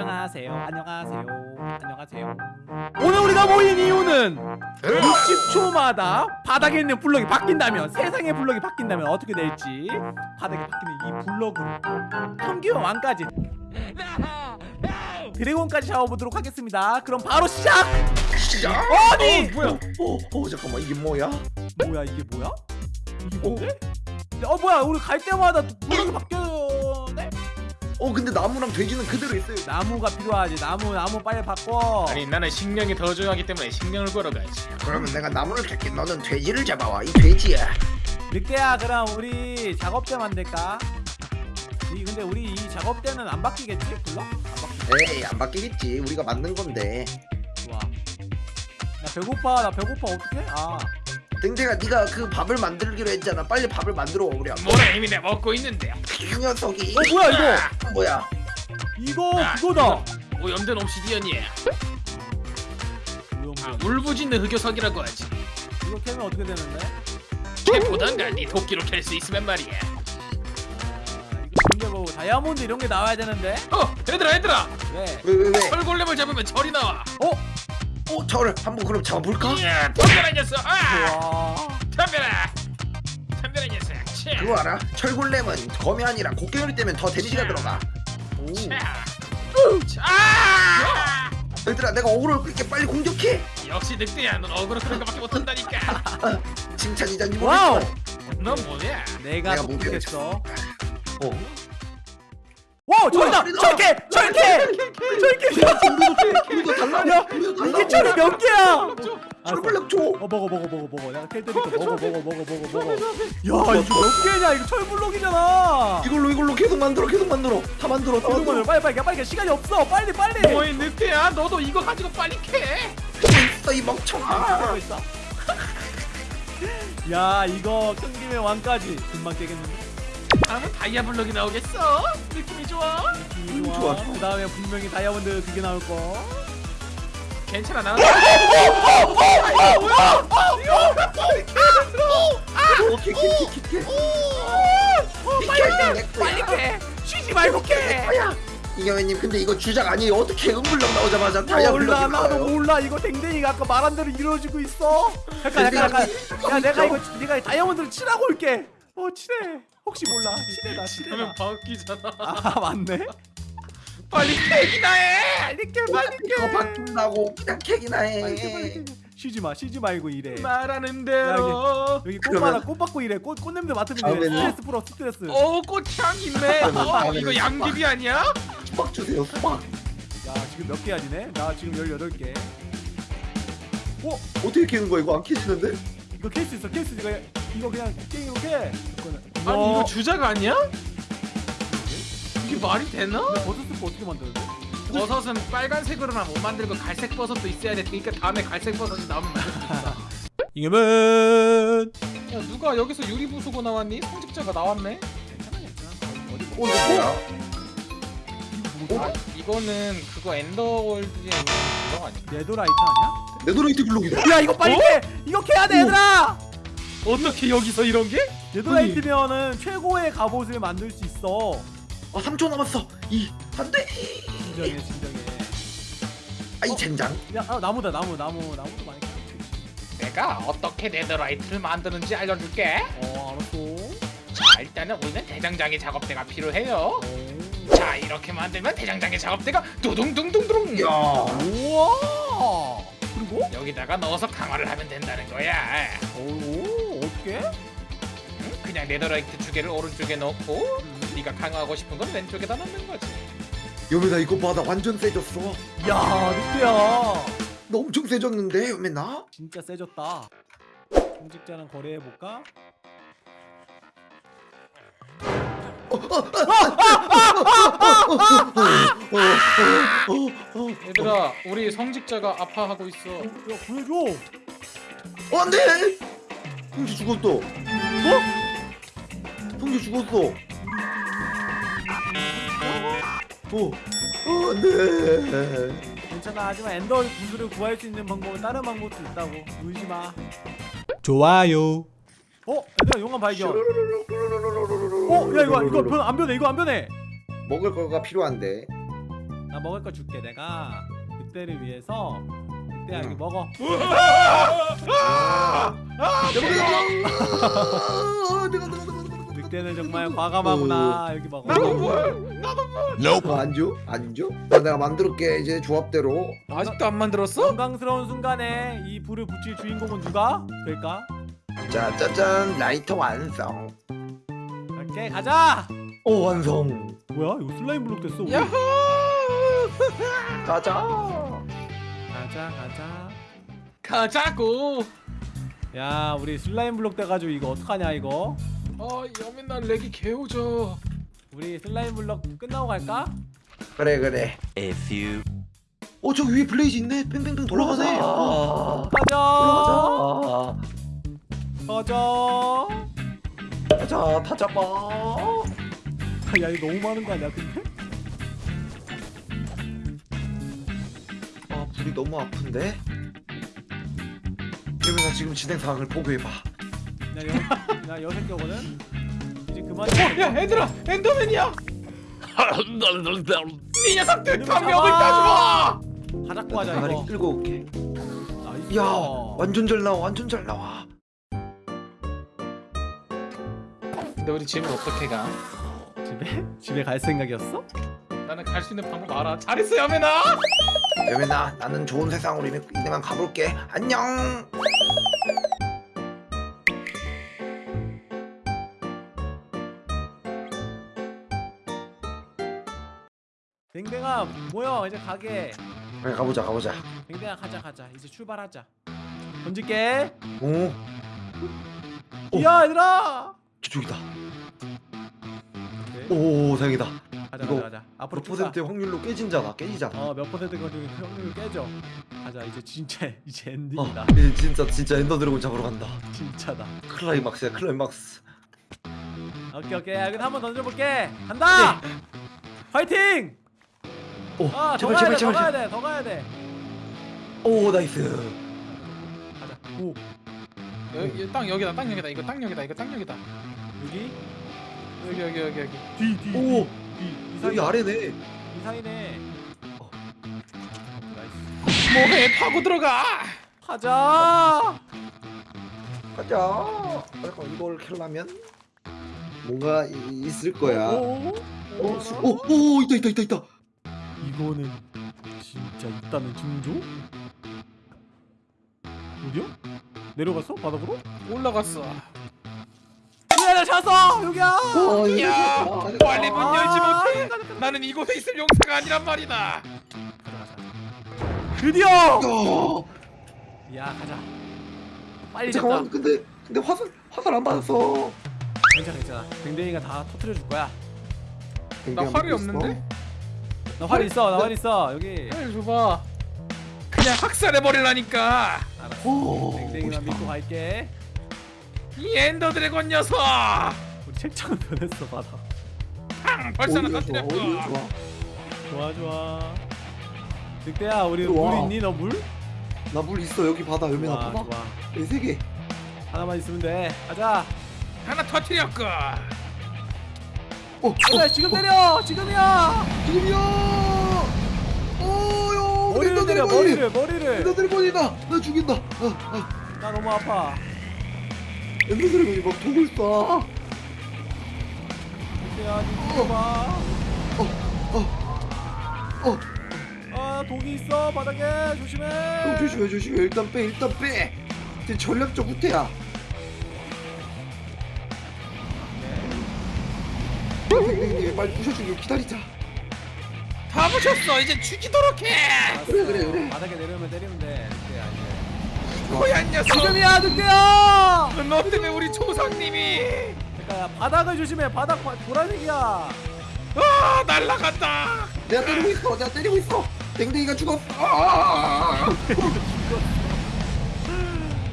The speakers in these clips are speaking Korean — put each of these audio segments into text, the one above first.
안녕하세요. 안녕하세요. 안녕하세요. 오늘 우리가 모인 이유는 60초마다 바닥에 있는 블럭이 바뀐다면 세상의 블럭이 바뀐다면 어떻게 될지 바닥에 바뀌는 이 블럭으로 평균 왕까지 드래곤까지 잡아보도록 하겠습니다. 그럼 바로 시작! 시작. 아니! 어, 뭐야? 어, 어 잠깐만 이게 뭐야? 뭐야 이게 뭐야? 이게 뭔데? 어 뭐야 우리 갈 때마다 블럭이 바뀌어네? 어 근데 나무랑 돼지는 그대로 있어요. 나무가 필요하지 나무 나무 빨리 바꿔 아니 나는 식량이 더 중요하기 때문에 식량을 걸어 가야지. 그러면 내가 나무를 캘게. 너는 돼지를 잡아와. 이 돼지야. 늑대야 그럼 우리 작업대 만들까? 이 근데 우리 이 작업대는 안 바뀌겠지? 불러? 안 바뀌 에이 안 바뀌겠지. 우리가 만든 건데. 좋아 나 배고파 나 배고파 어떡해? 아 땡땡아 네가 그 밥을 만들기로 했잖아. 빨리 밥을 만들어 와 우리. 뭐라 이미 내가 먹고 있는데. 이 녀석이. 어 뭐야 이거 뭐야? 이거 아, 그거다 오염된 옵시디언이야. 이거 아, 뭐 울부짖는 흑요석이라고 하지. 이거 캐면 어떻게 되는데? 캐보단가 네 도끼로 캘 수 있으면 말이야. 아 이거 뭐 다이아몬드 이런 게 나와야 되는데? 어, 얘들아 얘들아. 왜? 왜 왜 왜? 철골렘을 잡으면 철이 나와. 어? 어 저를 한번 그럼 잡아볼까? 이야, 덤벼라 이 녀석. 아, 와 덤벼라. 덤벼라 이 녀석. 차. 그거 알아? 철골렘은 검이 아니라 곡괭이로 때리면 더 데미지가 들어가. 오. 차. 차. 아! 얘들아 내가 어그로를 끌게 빨리 공격해. 역시 늑대야. 넌 어그로 그런 거밖에 못한다니까. 칭찬이자니 와우 모르겠지만. 넌 뭐냐? 내가 내가 뭐 똑똑했어 어. 와 저기다! 우리다! 철 캐! 철 캐! 철 캐! 야, 우리도 달라. 이게 철이 몇 개야? 철골렘 줘. 어 먹어 먹어 먹어 먹어. 내가 캘 테니까 먹어 먹어 먹어 먹어. 먹어 야 이거 몇 개냐? 이거 철블록이잖아. 이걸로 이걸로 계속 만들어 계속 만들어. 다 만들어 다 만들어. 빨리 빨리 빨리 시간이 없어. 빨리 빨리. 뭐이 늑대야? 너도 이거 가지고 빨리 캐. 있어 이 멍청아. 있어. 야 이거 큰 김에 왕까지. 금방 깨겠는데 다음은 다이아 블록이 나오겠어. 느낌이 좋아. 느낌이 음, 좋아. 좋아, 좋아. 그 다음에 분명히 다이아몬드 그게 나올 거. 괜찮아 나. 오케이 오케이 오케이 빨리 캐 쉬지 말고 캐 이경현님 근데 이거 주작 아니에요 어떻게 은블럭 나오자마자 다이아 몰라 블럭이 나도 나와요? 몰라. 이거 댕댕이가 아까 말한 대로 이루어지고 있어. 잠깐 잠깐 잠깐. 야 내가 이거 내가 다이아몬드를 칠하고 올게 어 칠해 혹시 몰라. 칠해다 칠해다. 하면 바뀌잖아. 아 맞네. 빨리 캐기나 해. 빨리 캐 빨리 이거 캐 바뀐다고. 그냥 캐기나 빨리 캐 빨리 해캐 쉬지 마 쉬지 말고 일해. 말하는 대로. 여기 꽃마다 꽃 받고 일해. 꽃, 꽃 냄새 맡으면 이래 스트레스 풀어 스트레스. 오 꽃향 있네. 어, 이거 양귀비 아니야? 수박 주세요 수박. 야 지금 몇 개야 지네? 나 지금 18개. 어? 어떻게 캐는 거야? 이거 안 캐지는데? 이거 캘 수 있어 캘 수 이거 이거 그냥 게임으로 캐 이거는 아니 이거 주작 아니야? 이게 말이 되나? 버섯 스프 어떻게 만드는데? 버섯은 빨간색으로만 못 만들고 갈색 버섯도 있어야 돼. 그러니까 다음에 갈색 버섯이 나오면 만들 수 있어. 이겨면 야 누가 여기서 유리 부수고 나왔니? 성직자가 나왔네. 어 이거 뭐야? 아, 이거는 그거 엔더월드에 있는 블럭 아니야? 네더라이트 아니야? 네더라이트 블록이다 야 이거 빨리 캐! 이거 캐야 돼 얘들아! 어떻게 여기서 이런 게? 네도라이트면은 최고의 갑옷을 만들 수 있어. 아 3초 남았어. 이 안돼! 진정해 진정해. 아이 젠장? 야 아, 나무다 나무 나무 나무도 많이 캐. 내가 어떻게 네더라이트를 만드는지 알려줄게. 어 알았어. 자 일단은 우리는 대장장이 작업대가 필요해요. 자 이렇게 만들면 대장장이 작업대가 두둥둥둥둥. 야. 우와! 그리고? 여기다가 넣어서 강화를 하면 된다는 거야. 오 어떻게? 응? 그냥 네더라이트 두 개를 오른쪽에 넣고 네가 강화하고 싶은 건 왼쪽에다 넣는 거지. 여매나 이거 봐나 완전 세졌어 야 늑대야 나 엄청 세졌는데 여매나? 진짜 세졌다 공직자랑 거래해볼까? 얘들아 우리 성직자가 아파하고 있어. 야 구해줘 어 안돼 형주 죽었어. 뭐? 형주 죽었어. 어, 어 안돼. 괜찮아. 하지만 엔더 구슬을 구할 수 있는 방법은 다른 방법도 있다고. 울지마. 좋아요. 어? 얘들아 용암 발견. 어? 야 이거 이거 변, 안 변해. 이거 안 변해. 먹을 거가 필요한데. 나 먹을 거 줄게 내가. 늑대를 위해서 야 응. 여기 먹어 아, 내가 내가 내가 내가 늑대는 정말 과감하구나 여기 먹어 나도 뭘? 나도 뭘? 너안 줘? 안 줘? 나 내가 만들었게 이제 조합대로 아직도 안 만들었어? 영광스러운 순간에 이 불을 붙일 주인공은 누가 될까? 자 짜잔 라이터 완성 갈게 가자 오 완성 뭐야 이거 슬라임 블록 됐어 우리. 야호! 가자 가자 가자 가자고. 야 우리 슬라임 블록 돼가지고 이거 어떡하냐 이거 어, 여민날 렉이 개오져. 우리 슬라임 블록 끝나고 갈까? 그래 그래 A few 어 저기 위에 블레이즈 있네 팽팽팽 돌아가네 어. 가자 가자 가자 다 잡아 야 이거 너무 많은 거 아니야 근데? 아 불이 너무 아픈데 그러면 지금 진행 상황을 보고해봐 나, 여, 나 여섯 개거든? 이제 그만 어, 야, 얘들아, 엔더맨이야. 이 녀석들 잡아! 따주마. 하자 가리 이거 끌고 올게 nice 야 완전 잘 나와 완전 잘 나와 근데 우리 집을 어떻게 가? 집에? 집에 갈 생각이었어? 나는 갈 수 있는 방법 알아. 잘했어, 여민아. 여민아 나는 좋은 세상으로 이만, 이만 가볼게. 안녕! 댕댕아 모여. 이제 가게. 그래 가보자 가보자. 댕댕아 가자 가자. 이제 출발하자. 던질게. 오. 오. 야 얘들아! 저쪽이다. 오케이. 오 다행이다 가자 이거 가자 가자 앞으로 몇. 퍼센트 확률로 깨지잖아 깨지잖아 어몇 퍼센트 가지고 확률 깨져. 가자 이제 진짜 이제 어, 엔딩이다. 이제 진짜 진짜 엔더 드래곤 잡으러 간다. 진짜다. 클라이막스야 클라이막스. 오케이 오케이. 여기 한번 던져볼게. 간다! 파이팅! 오 아더 제발 가야 제발 돼더 가야 제발. 돼더 가야 돼. 오 nice. 가자. 오. 여기 땅 여기다, 땅 여기다. 이거 땅 여기다. 이거 땅 여기다. 여기? 여기 여기 여기 여기. 뒤 뒤 오. 뒤 여기 이상이 아래네 이상이네 어. nice 뭐해? 파고 들어가. 가자 가자 잠깐 이걸 캘라면 뭔가 이- 있을 거야 오, 오, 오, 오 오 있다 있다 있다 있다 이거는 진짜 있다는 징조? 어디야? 내려갔어? 바닥으로? 올라갔어. 찾았어! 여기야! 어, 야. 빨리 문 열지 아, 못해. 나는 이곳에 있을 용사가 아니란 말이다. 드디어! 야, 야 가자 빨리 잠깐만 잡자 근데 근데 화살 화살 안 받았어 괜찮아 괜찮아 댕댕이가 다 터트려 줄 거야 나 활이 없는데? 나 활 있어 나 활 있어 여기 빨리 줘봐. 그냥 학살해 버리라니까. 알았어 오 댕댕이만 믿고 갈게 이 엔더 드래곤 녀석. 우리 책장은 변했어 받아 팡! 벌써 하나 오히려 좋아 오히려 터뜨렸고. 좋아. 좋아 좋아. 늑대야 우리. 물 있니? 너 물? 나 물 있어. 여기 바다 여민아 좋아 봐봐 좋아. 여기 세개. 하나만 있으면 돼. 가자. 하나 터뜨렸고. 어, 가자 지금 때려! 지금이야! 지금이야! 오요 머리를 때려 머리를 머리를. 엔더 드래곤이다! 나 죽인다. 아, 아. 나 너무 아파 엔더 드래곤이 막 독을 쏴 늑대야 니 죽어봐 어, 아 독이 있어 바닥에 조심해 형 조심해 조심해 일단 빼 일단 빼 이제 전략적 후퇴야 네. 빨리 부셔주길 기다리자 다 부셨어. 이제 죽이도록 해. 알았어. 그래, 그래, 그래. 바닥에 내려오면 때리면 돼 늑대 야 고얀 녀석. 지금이야 늑대야! 너 때문에 우리 조상님이? 그러니까 바닥을 조심해. 바닥 바, 보라색이야. 아 날라간다. 내가 때리고 있어. 내가 때리고 있어. 댕댕이가 죽었어. 아!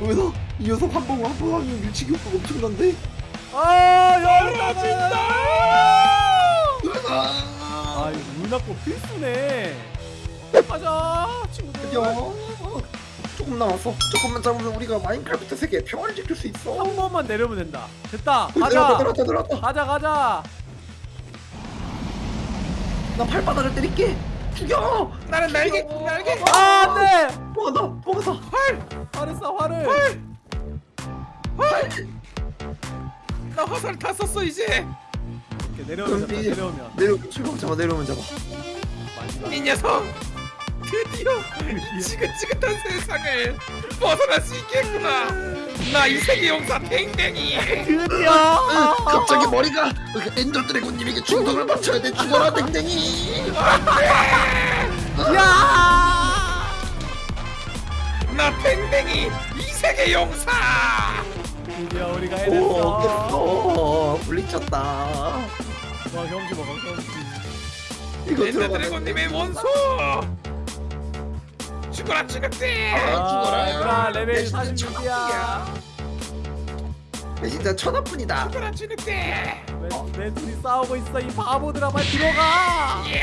왜서 이 녀석 한 번 한번 하면 밀치기 효과가 엄청난데? 아야 떨어진다. 아, 아 이거 물납고 필수네. 가자 친구들. 야 조금 남았어. 조금만 잡으면 우리가 마인크래프트 세계 평화를 지킬 수 있어. 한 번만 내려면 된다. 됐다. 가자. 들어왔다 들어왔다. 가자 가자. 나 발바닥을 때릴게. 죽여! 나는 날개 날개. 아 안돼! 도망간다 도망간다. 화를 쏴 화를. 나 화살 다 썼어 이제. 이렇게 내려오면 여기. 내려오면. 내려오면 출발 잡아 내려오면 잡아. 이 녀석 드디어 지긋지긋한 세상을 벗어날 수 있겠구나. 나 이 세계 용사 댕댕이. 드디어. 갑자기 머리가 엔더 드래곤님에게 충동을 맞춰야 돼. 죽어라 댕댕이. 야! 나 댕댕이 이 세계 용사. 드디어 우리가 오 해냈어. 깼어. 물리쳤다. 와 경주 먹어 이거 엔더 드래곤님의 원수 죽어라 죽었대! 아, 죽어라. 얘들아 레벨 내 진짜 46이야. 내 진짜 천하뿐이다. 죽어라 죽었대! 내, 내 둘이 싸우고 있어? 이 바보들아 빨리 들어가! 예!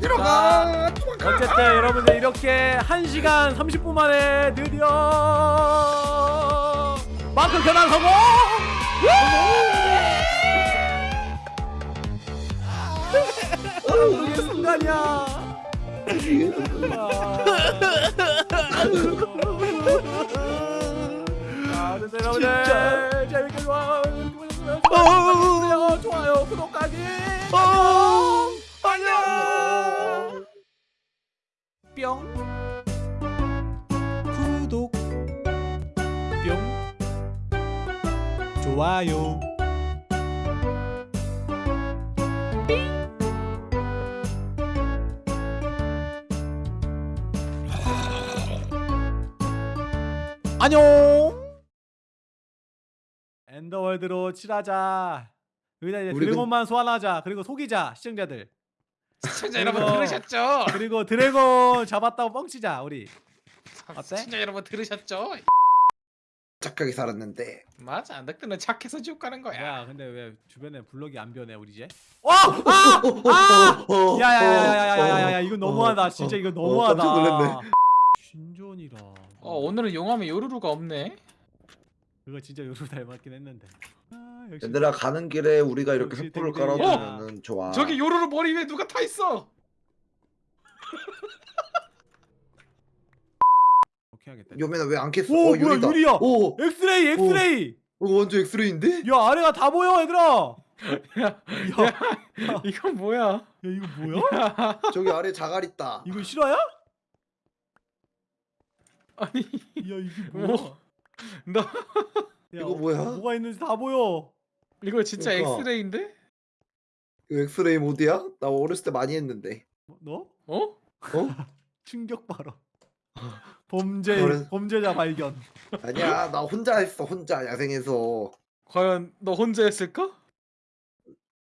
들어가 도망가. 어쨌든 여러분들 이렇게 1시간 30분 만에 드디어 마크 견학 성공! 이게 순간이야 아, 근데 여러분들 재밌게 좋아요. 좋아요 좋아요 구독하기 안녕! 안녕! 뿅. 구독. 뿅. 좋아요 안녕. 엔더월드로 칠하자. 여기다 이제 드래곤만 소환하자. 그리고 속이자 시청자들. 시청자 그리고, 여러분 들으셨죠? 그리고 드래곤 잡았다고 뻥치자 우리. 아, 어때? 시청자 여러분 들으셨죠? 착하게 살았는데. 맞아. 안덕들은 착해서 지옥 가는 거야. 야 근데 왜 주변에 블럭이 안 변해 우리 이제? 어! 아! 어! 어! 아! 어! 야야야야야야야 이건 너무하다. 진짜 이건 너무하다. 신존이라 어 오늘은 용암에 요루루가 없네. 그거 진짜 요루 닮았긴 했는데. 아, 역시 얘들아 가는 길에 우리가 이렇게 역시 횃불을 댕댕이야. 깔아두면은 좋아. 저기 요루루 머리 위에 누가 타 있어! 어떻게 하겠다. 요매나 왜 안 깼어? 오 어 뭐야 유리다. 유리야! 오 엑스레이 엑스레이! 이거 완전 엑스레이인데? 야 아래가 다 보여 얘들아! 야, 야, 야 이건 뭐야? 이거 뭐야? 저기 아래 자갈 있다. 이거 실화야? 야 아니 이게 뭐? 뭐야? 너 야, 이거 뭐야? 뭐가 있는지 다 보여 이거 진짜 그러니까. 엑스레이인데? 이거 엑스레이 모드야? 나 어렸을 때 많이 했는데 뭐, 너? 어? 어? 충격 발언 범죄 그래. 범죄자 발견 아니야 나 혼자 했어 혼자 야생에서 과연 너 혼자 했을까?